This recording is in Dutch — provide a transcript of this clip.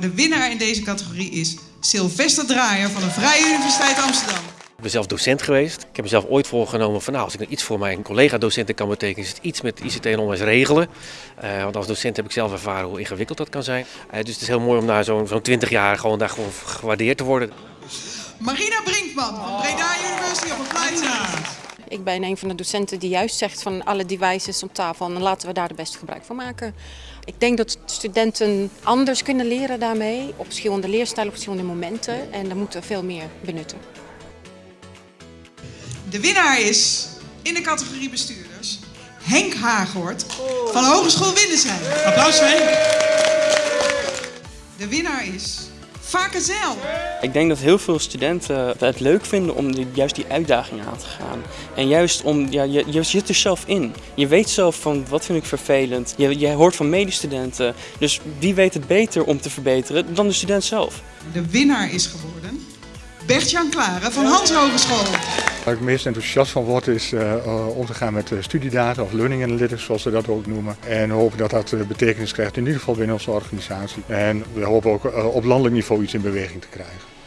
De winnaar in deze categorie is Sylvester Draaier van de Vrije Universiteit Amsterdam. Ik ben zelf docent geweest. Ik heb mezelf ooit voorgenomen van nou, als ik nou iets voor mijn collega-docenten kan betekenen, is het iets met ICT en onderwijs regelen. Uh, want als docent heb ik zelf ervaren hoe ingewikkeld dat kan zijn. Uh, dus het is heel mooi om na zo'n zo'n 20 jaar gewoon daar gewoon gewaardeerd te worden. Marina Brinkman van Ik ben een van de docenten die juist zegt van alle devices op tafel en laten we daar de beste gebruik van maken. Ik denk dat studenten anders kunnen leren daarmee, op verschillende leerstijlen, op verschillende momenten. En daar moeten we veel meer benutten. De winnaar is in de categorie bestuurders Henk Haaghoort van Hogeschool Windesheim. Applaus Henk. De winnaar is Vakenzeil. Ik denk dat heel veel studenten het leuk vinden om die, juist die uitdaging aan te gaan. En juist om, ja, je, je zit er zelf in. Je weet zelf van wat vind ik vervelend. Je, je hoort van medestudenten. Dus wie weet het beter om te verbeteren dan de student zelf. De winnaar is geworden Bert-Jan Klaren van Hans Hogeschool. Waar ik meest enthousiast van word is uh, om te gaan met studiedata of learning analytics zoals we dat ook noemen. En hopen dat dat betekenis krijgt in ieder geval binnen onze organisatie. En we hopen ook op landelijk niveau iets in beweging te krijgen.